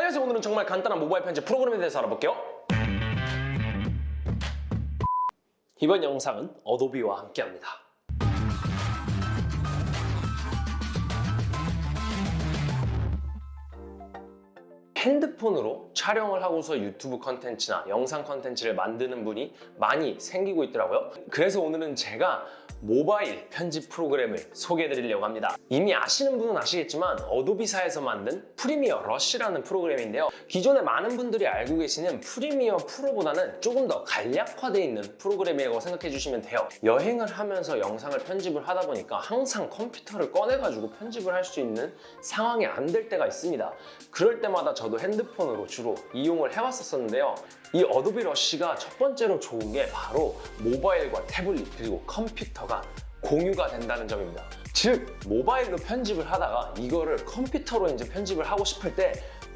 안녕하세요 오늘은 정말 간단한 모바일 편집 프로그램에 대해서 알아볼게요. 이번 영상은 Adobe와 함께합니다. 핸드폰으로 촬영을 하고서 유튜브 컨텐츠나 영상 컨텐츠를 만드는 분이 많이 생기고 있더라고요. 그래서 오늘은 제가 모바일 편집 프로그램을 소개해 드리려고 합니다. 이미 아시는 분은 아시겠지만 Adobe사에서 만든 Premiere Rush라는 프로그램인데요. 기존에 많은 분들이 알고 계시는 Premiere Pro보다는 조금 더 간략화되어 있는 프로그램이라고 생각해 주시면 돼요. 여행을 하면서 영상을 편집을 하다 보니까 항상 컴퓨터를 꺼내가지고 편집을 할 수 있는 상황이 안 될 때가 있습니다. 그럴 때마다 저도 핸드폰으로 주로 이용을 해왔었는데요. 이 Adobe Rush가 첫 번째로 좋은 게 바로 모바일과 태블릿 그리고 컴퓨터 가 공유가 된다는 점입니다. 즉 모바일로 편집을 하다가 이거를 컴퓨터로 이제 편집을 하고 싶을 때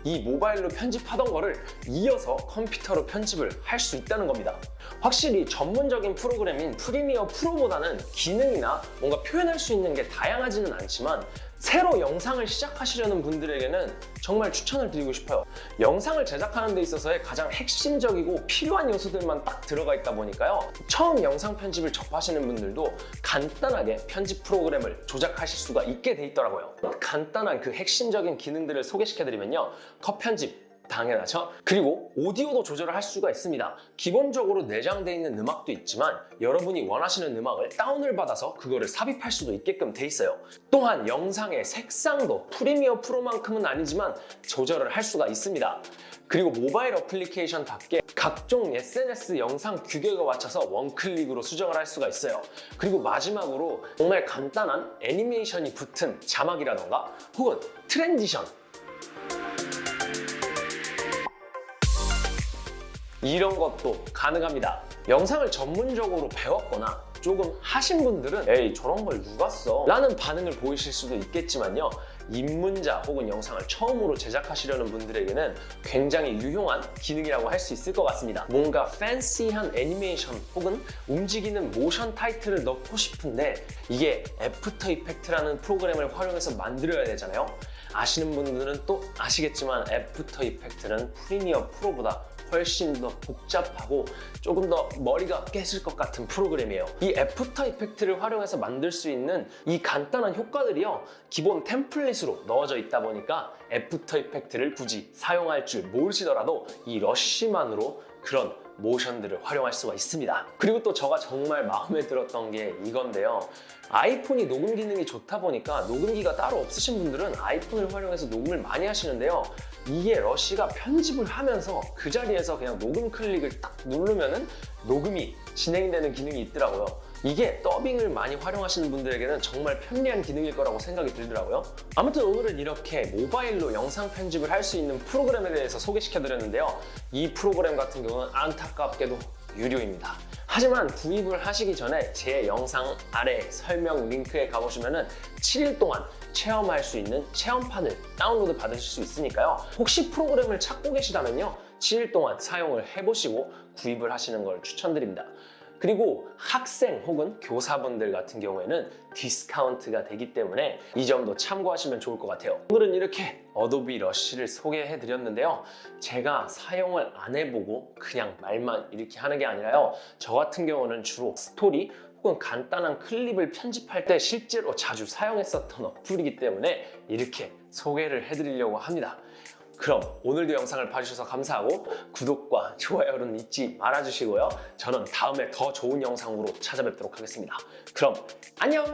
이 모바일로 편집하던 거를 이어서 컴퓨터로 편집을 할 수 있다는 겁니다. 확실히 전문적인 프로그램인 Premiere Pro보다는 기능이나 뭔가 표현할 수 있는 게 다양하지는 않지만 새로 영상을 시작하시려는 분들에게는 정말 추천을 드리고 싶어요. 영상을 제작하는 데 있어서의 가장 핵심적이고 필요한 요소들만 딱 들어가 있다 보니까요. 처음 영상 편집을 접하시는 분들도 간단하게 편집 프로그램을 조작하실 수가 있게 돼 있더라고요. 간단한 그 핵심적인 기능들을 소개시켜드리면요. 컷 편집 당연하죠. 그리고 오디오도 조절을 할 수가 있습니다. 기본적으로 내장되어 있는 음악도 있지만 여러분이 원하시는 음악을 다운을 받아서 그거를 삽입할 수도 있게끔 돼 있어요. 또한 영상의 색상도 Premiere Pro만큼은 아니지만 조절을 할 수가 있습니다. 그리고 모바일 어플리케이션답게 각종 SNS 영상 규격에 맞춰서 one click으로 수정을 할 수가 있어요. 그리고 마지막으로 정말 간단한 애니메이션이 붙은 자막이라던가 혹은 transition 이런 것도 가능합니다. 영상을 전문적으로 배웠거나 조금 하신 분들은 에이 저런 걸 누가 써? 라는 반응을 보이실 수도 있겠지만요. 입문자 혹은 영상을 처음으로 제작하시려는 분들에게는 굉장히 유용한 기능이라고 할 수 있을 것 같습니다. 뭔가 fancy한 애니메이션 혹은 움직이는 모션 타이틀을 넣고 싶은데 이게 After Effects라는 프로그램을 활용해서 만들어야 되잖아요. 아시는 분들은 또 아시겠지만 After Effects는 Premiere Pro보다 훨씬 더 복잡하고 조금 더 머리가 깨질 것 같은 프로그램이에요. 이 After Effects를 활용해서 만들 수 있는 이 간단한 효과들이요 기본 template으로 넣어져 있다 보니까 After Effects를 굳이 사용할 줄 모르시더라도 이 Rush만으로 그런 모션들을 활용할 수가 있습니다. 그리고 또 제가 정말 마음에 들었던 게 이건데요. 아이폰이 녹음 기능이 좋다 보니까 녹음기가 따로 없으신 분들은 아이폰을 활용해서 녹음을 많이 하시는데요 이게 Rush가 편집을 하면서 그 자리에서 그냥 녹음 클릭을 딱 누르면은 녹음이 진행되는 기능이 있더라고요. 이게 더빙을 많이 활용하시는 분들에게는 정말 편리한 기능일 거라고 생각이 들더라고요. 아무튼 오늘은 이렇게 모바일로 영상 편집을 할 수 있는 프로그램에 대해서 소개시켜 드렸는데요. 이 프로그램 같은 경우는 안타깝게도 유료입니다 하지만 구입을 하시기 전에 제 영상 아래 설명 링크에 가보시면 은 7일 동안 체험할 수 있는 체험판을 다운로드 받으실 수 있으니까요. 혹시 프로그램을 찾고 계시다면요 7일 동안 사용을 해보시고 구입을 하시는 걸 추천드립니다 그리고 학생 혹은 교사분들 같은 경우에는 디스카운트가 되기 때문에 이 점도 참고하시면 좋을 것 같아요. 오늘은 이렇게 Adobe Rush를 소개해 드렸는데요. 제가 사용을 안 해보고 그냥 말만 이렇게 하는 게 아니라요. 저 같은 경우는 주로 스토리 혹은 간단한 클립을 편집할 때 실제로 자주 사용했었던 어플이기 때문에 이렇게 소개를 해드리려고 합니다 그럼 오늘도 영상을 봐주셔서 감사하고 구독과 좋아요는 잊지 말아주시고요. 저는 다음에 더 좋은 영상으로 찾아뵙도록 하겠습니다. 그럼 안녕!